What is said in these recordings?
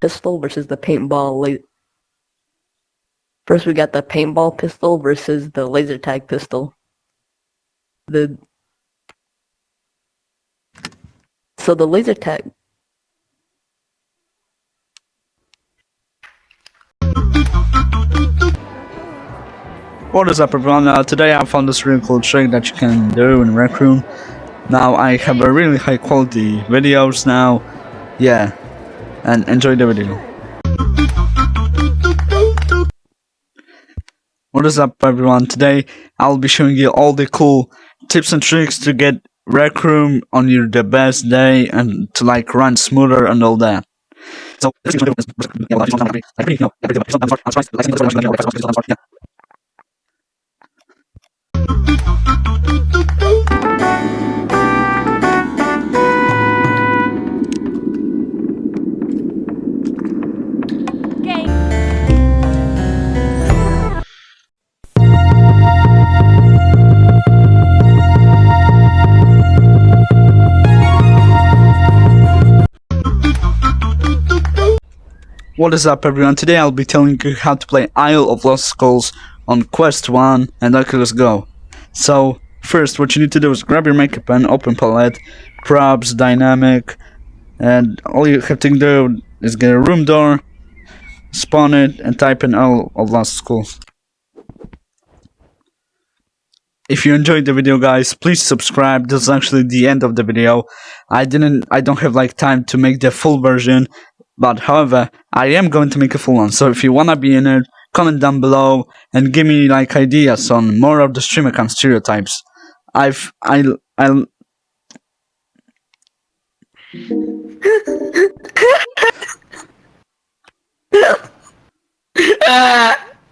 pistol versus the paintball. First, we got the paintball pistol versus the laser tag pistol. The so the laser tag. What is up everyone, uh, today I found this really cool trick that you can do in Rec Room. Now I have a really high quality videos now, yeah, and enjoy the video. What is up everyone, today I'll be showing you all the cool tips and tricks to get Rec Room on your the best day and to like run smoother and all that. So, What is up everyone, today I'll be telling you how to play Isle of Lost Skulls on Quest 1 and Oculus go. So first what you need to do is grab your maker pen, open palette, props, dynamic and all you have to do is get a room door, spawn it and type in Isle of Lost Skulls. If you enjoyed the video guys, please subscribe. This is actually the end of the video. I didn't I don't have like time to make the full version but however, I am going to make a full one. So if you wanna be in it, comment down below and give me like ideas on more of the stream account stereotypes. I've I I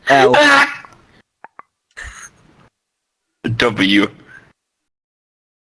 L W.